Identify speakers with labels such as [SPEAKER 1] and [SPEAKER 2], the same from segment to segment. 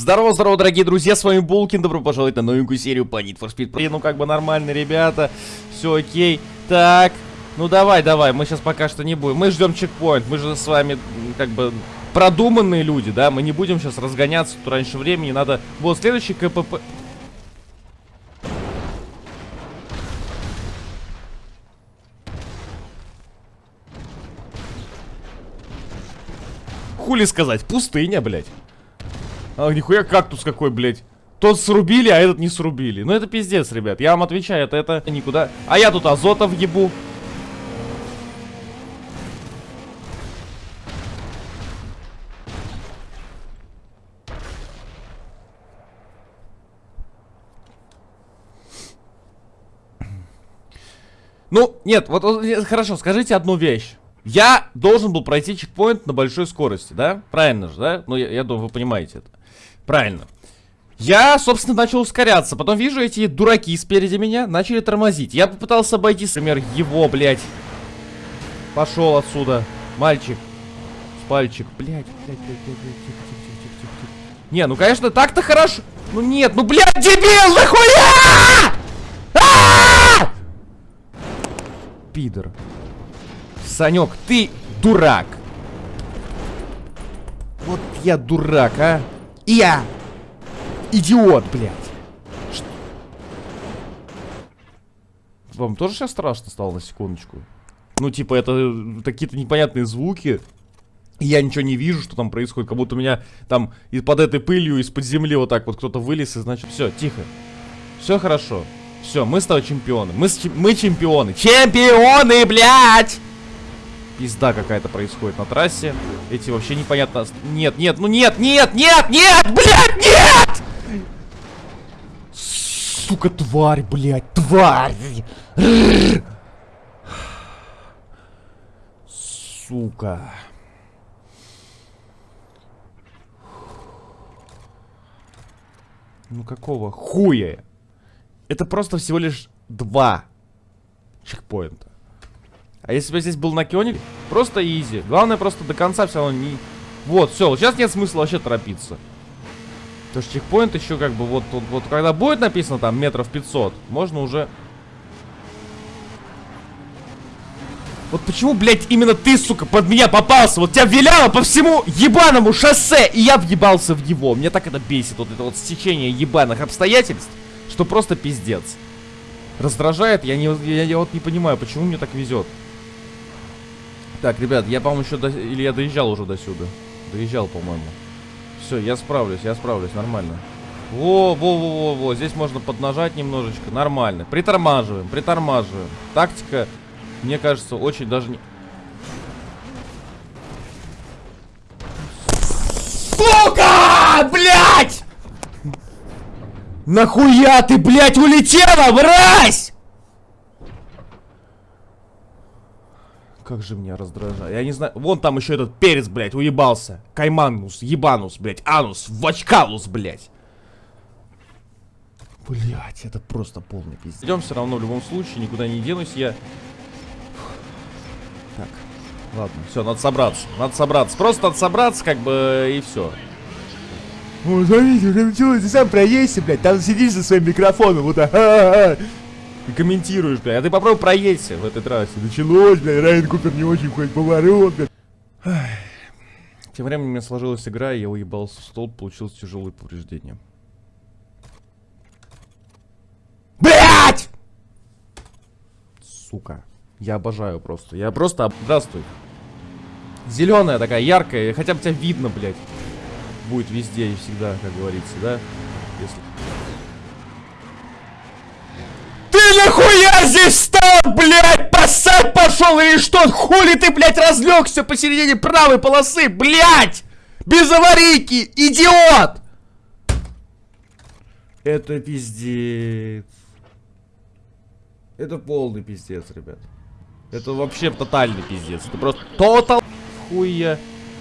[SPEAKER 1] Здорово, здорово, дорогие друзья, с вами Булкин, добро пожаловать на новенькую серию по Need for Speed. Ну, как бы нормально, ребята, все окей. Так, ну давай, давай, мы сейчас пока что не будем. Мы ждем чекпоинт, мы же с вами, как бы, продуманные люди, да? Мы не будем сейчас разгоняться тут раньше времени, надо... Вот, следующий КПП... Хули сказать, пустыня, блядь. А, нихуя кактус какой, блядь. Тот срубили, а этот не срубили. Ну это пиздец, ребят. Я вам отвечаю, это, это никуда. А я тут азота въебу. Ну, нет, вот хорошо, скажите одну вещь. Я должен был пройти чекпоинт на большой скорости, да? Правильно же, да? Ну, я, я думаю, вы понимаете это. Правильно. Я, собственно, начал ускоряться. Потом вижу, эти дураки спереди меня начали тормозить. Я попытался обойти, например, его, блядь. Пошел отсюда. Мальчик. Спальчик. Блядь, блядь, блядь, блядь, блядь. Тихо, тихо, тихо, тихо, тихо. Не, ну, конечно, так-то хорошо. Ну, нет, ну, блядь, дебил, нахуя! -а! Пидор. Санек, ты дурак. Вот я дурак, а. Я идиот, блядь. Что? Вам тоже сейчас страшно стало на секундочку? Ну, типа, это какие-то непонятные звуки. И я ничего не вижу, что там происходит. Как будто у меня там из-под этой пылью, из-под земли вот так вот кто-то вылез. И значит, все, тихо. Все хорошо. Все, мы с тобой чемпионы. Мы, мы чемпионы. Чемпионы, блядь! Пизда какая-то происходит на трассе. Эти вообще непонятно... Нет, нет, ну нет, нет, нет, нет, блядь, нет! Сука, тварь, блядь, тварь! Сука. Ну какого хуя? Это просто всего лишь два чекпоинта. А если бы здесь был накионик, просто изи. Главное просто до конца все равно не... Вот, все, сейчас нет смысла вообще торопиться. Потому что чекпоинт еще как бы вот, вот, вот когда будет написано там метров 500, можно уже... Вот почему, блядь, именно ты, сука, под меня попался? Вот тебя виляло по всему ебаному шоссе, и я въебался в него. Мне так это бесит, вот это вот стечение ебаных обстоятельств, что просто пиздец. Раздражает, я, не, я, я вот не понимаю, почему мне так везет. Так, ребят, я, по-моему, еще до... Или я доезжал уже до сюда. Доезжал, по-моему. Все, я справлюсь, я справлюсь, нормально. Во, во, во, во, во. Здесь можно поднажать немножечко. Нормально. Притормаживаем, притормаживаем. Тактика, мне кажется, очень даже не... Сука! Блять! Нахуя ты, блядь, улетела, мразь! Как же меня раздражает. Я не знаю. Вон там еще этот перец, блядь, уебался. Кайманус, ебанус, блядь. Анус, вачкалус, блядь. Блять, это просто полный пиздец. Идем все равно в любом случае, никуда не денусь я. Так, ладно, все, надо собраться. Надо собраться. Просто надо собраться, как бы, и все. О, смотрите, уже началось, ты сам проедься, блядь, там сидишь за своим микрофоном, вот так, и комментируешь, блядь. А ты попробуй проедься в этой трассе. Началось, блядь, Райан Купер не очень ходит поворот, блядь. Тем временем у меня сложилась игра, и я уебался в стол, получилось тяжелые повреждения. Блять! Сука. Я обожаю просто. Я просто... Здравствуй. Зеленая такая, яркая. Хотя бы тебя видно, блядь. Будет везде и всегда, как говорится, да? Если... здесь встал, блядь? Посад пошел или что? Хули ты, блядь, разлегся посередине правой полосы, блядь? Без аварийки, идиот! Это пиздец. Это полный пиздец, ребят. Это вообще тотальный пиздец. Это просто тотал хуя.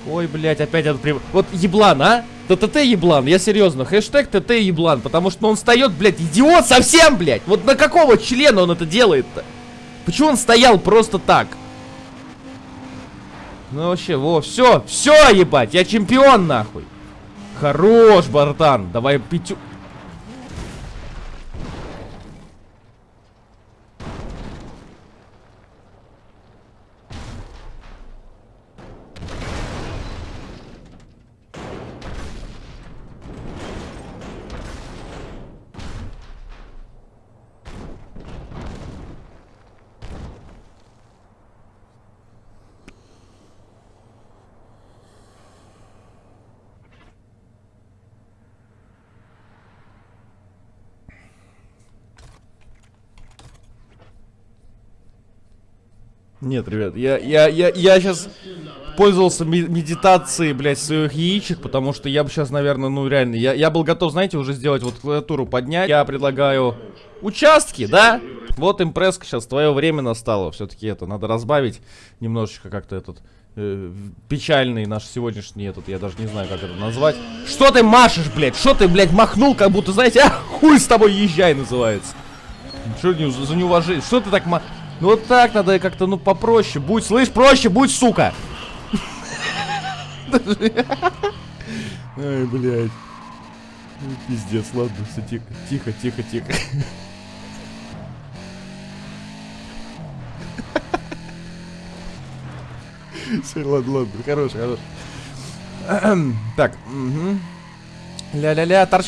[SPEAKER 1] Ой, блядь, опять этот прям... Вот еблан, а? Да ТТ еблан, я серьезно. Хэштег ТТ еблан, потому что он встает, блядь, идиот совсем, блядь. Вот на какого члена он это делает-то? Почему он стоял просто так? Ну вообще, во, все, все, ебать, я чемпион, нахуй. Хорош, братан. Давай пятю... Нет, ребят, я, я, я, я сейчас пользовался медитацией, блядь, своих яичек, потому что я бы сейчас, наверное, ну реально, я, я был готов, знаете, уже сделать вот клавиатуру поднять. Я предлагаю участки, да? Вот импресска, сейчас твое время настало. Все-таки это, надо разбавить немножечко как-то этот э, печальный наш сегодняшний этот, я даже не знаю, как это назвать. Что ты машешь, блядь? Что ты, блядь, махнул, как будто, знаете, а, хуй с тобой езжай называется. Что за неуважение? Что ты так ма... Ну вот так надо как-то, ну, попроще. Будь, слышь, проще, будь, сука. Ай, блядь. Ну, Пиздец, ладно, все тихо, тихо, тихо, тихо. Все, ладно, ладно, хорош, хорош. Так, угу. Ля-ля-ля, торч...